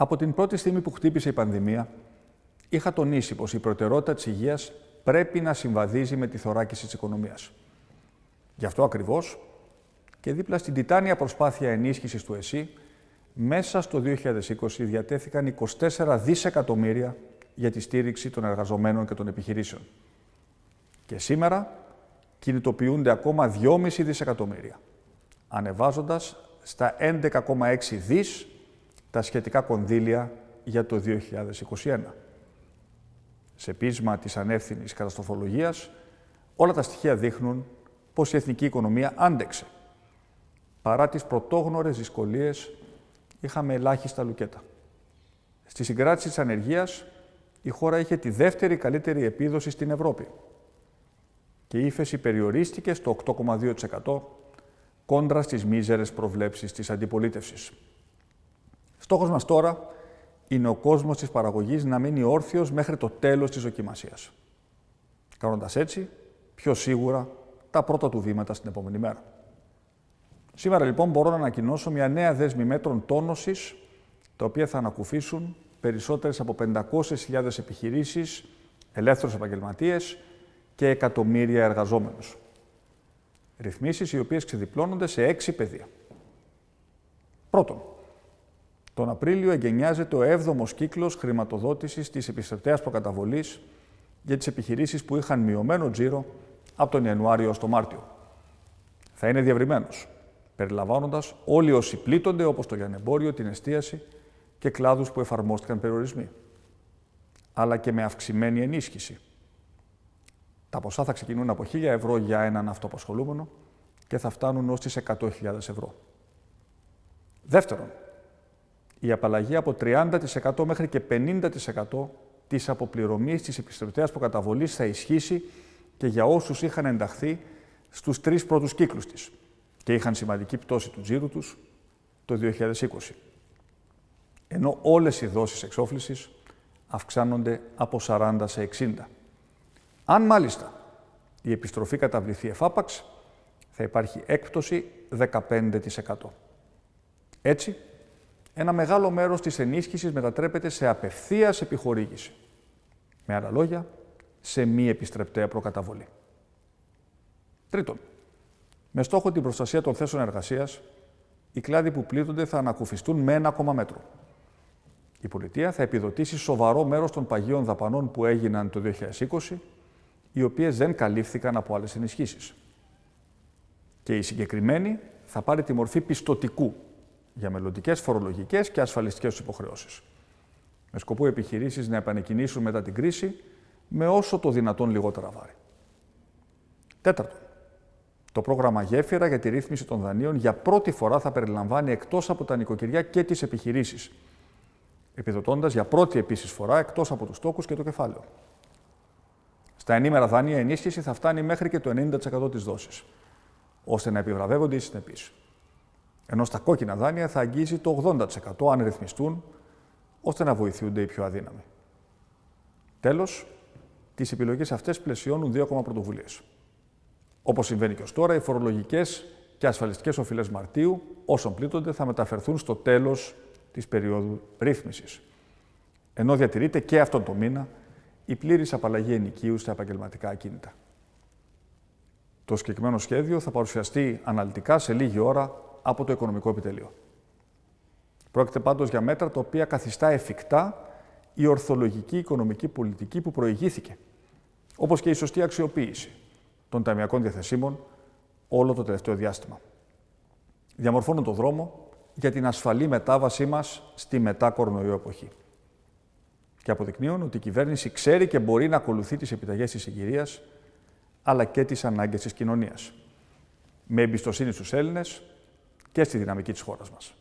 Από την πρώτη στιγμή που χτύπησε η πανδημία, είχα τονίσει πως η προτεραιότητα της υγείας πρέπει να συμβαδίζει με τη θωράκιση της οικονομίας. Γι' αυτό ακριβώς και δίπλα στην τιτάνια προσπάθεια ενίσχυσης του ΕΣΥ, μέσα στο 2020 διατέθηκαν 24 δισεκατομμύρια για τη στήριξη των εργαζομένων και των επιχειρήσεων. Και σήμερα κινητοποιούνται ακόμα 2,5 δισεκατομμύρια, ανεβάζοντας στα 11,6 δις τα σχετικά κονδύλια για το 2021. Σε πείσμα της ανεύθυνης καταστροφολογίας, όλα τα στοιχεία δείχνουν πως η εθνική οικονομία άντεξε. Παρά τις πρωτόγνωρες δυσκολίες, είχαμε ελάχιστα λουκέτα. Στη συγκράτηση της ανεργίας, η χώρα είχε τη δεύτερη καλύτερη επίδοση στην Ευρώπη και η ύφεση περιορίστηκε στο 8,2% κόντρα στις μίζερες προβλέψεις της αντιπολίτευσης. Στόχος μας τώρα είναι ο κόσμος της παραγωγής να μείνει όρθιος μέχρι το τέλος της δοκιμασίας. Κάνοντας έτσι, πιο σίγουρα, τα πρώτα του βήματα στην επόμενη μέρα. Σήμερα λοιπόν μπορώ να ανακοινώσω μια νέα δέσμη μέτρων τόνωσης, τα οποία θα ανακουφίσουν περισσότερες από 500.000 επιχειρήσεις, ελεύθερους επαγγελματίες και εκατομμύρια εργαζόμενους. Ρυθμίσεις οι οποίες ξεδιπλώνονται σε έξι πεδία. Πρώτον, τον Απρίλιο εγκαινιάζεται ο 7ο κύκλος χρηματοδότησης της επιστρεπτέας προκαταβολής για τις επιχειρήσεις που είχαν μειωμένο τζίρο από τον Ιανουάριο ως τον Μάρτιο. Θα είναι διευρυμένος, περιλαμβάνοντας όλοι όσοι πλήττονται, όπως το λιανεμπόριο, την εστίαση και κλάδους που εφαρμόστηκαν περιορισμοί. Αλλά και με αυξημένη ενίσχυση. Τα ποσά θα ξεκινούν από 1.000 ευρώ για έναν αυτοαπασχολούμενο και θα φτάνουν ως τις 100.000 ευρώ. Δεύτερον, η απαλλαγή από 30% μέχρι και 50% της αποπληρωμής της επιστροφτέας προκαταβολής θα ισχύσει και για όσους είχαν ενταχθεί στους τρεις πρώτους κύκλους της και είχαν σημαντική πτώση του τζίρου τους το 2020. Ενώ όλες οι δόσεις εξόφλησης αυξάνονται από 40 σε 60. Αν μάλιστα η επιστροφή καταβληθεί εφάπαξ, θα υπάρχει έκπτωση 15%. Έτσι, ένα μεγάλο μέρος της ενίσχυσης μετατρέπεται σε απευθείας επιχορήγηση. Με άλλα λόγια, σε μη επιστρεπτέα προκαταβολή. Τρίτον, με στόχο την προστασία των θέσεων εργασίας, οι κλάδοι που πλήττονται θα ανακουφιστούν με ένα ακόμα μέτρο. Η πολιτεία θα επιδοτήσει σοβαρό μέρος των παγίων δαπανών που έγιναν το 2020, οι οποίες δεν καλύφθηκαν από άλλες ενισχύσεις. Και η συγκεκριμένη θα πάρει τη μορφή πιστοτικού για μελλοντικές φορολογικές και ασφαλιστικές τους υποχρεώσεις. Με σκοπό οι επιχειρήσεις να επανεκκινήσουν μετά την κρίση με όσο το δυνατόν λιγότερα βάρη. Τέταρτον, το πρόγραμμα Γέφυρα για τη ρύθμιση των δανείων για πρώτη φορά θα περιλαμβάνει εκτός από τα νοικοκυριά και τις επιχειρήσεις, επιδοτώντας για πρώτη επίσης φορά εκτός από τους τόκου και το κεφάλαιο. Στα ενήμερα δάνεια η ενίσχυση θα φτάνει μέχρι και το 90% της δόσης, ώστε να επιβραβεύονται οι συνεπείς ενώ στα κόκκινα δάνεια θα αγγίζει το 80% αν ρυθμιστούν, ώστε να βοηθούνται οι πιο αδύναμοι. Τέλος, τις επιλογές αυτές πλαισιώνουν δύο ακόμα πρωτοβουλίες. Όπως συμβαίνει και ως τώρα, οι φορολογικές και ασφαλιστικές οφειλές Μαρτίου, όσων πλήττονται, θα μεταφερθούν στο τέλος της περίοδου ρύθμισης. Ενώ διατηρείται και αυτόν τον μήνα η πλήρης απαλλαγή ενοικίου στα επαγγελματικά ακίνητα. Το συγκεκριμένο σχέδιο θα παρουσιαστεί αναλυτικά σε λίγη ώρα από το Οικονομικό Επιτελείο. Πρόκειται πάντως για μέτρα τα οποία καθιστά εφικτά η ορθολογική οικονομική πολιτική που προηγήθηκε, όπως και η σωστή αξιοποίηση των ταμιακών διαθεσίμων όλο το τελευταίο διάστημα. Διαμορφώνουν το δρόμο για την ασφαλή μετάβασή μας στη μετά κορονοϊό εποχή. Και αποδεικνύουν ότι η κυβέρνηση ξέρει και μπορεί να ακολουθεί τις επιταγές της συγκυρίας, αλλά και τις ανάγκες της κοινωνίας. Με εμπιστοσύνη στους Έλληνες, και στη δυναμική της χώρας μας.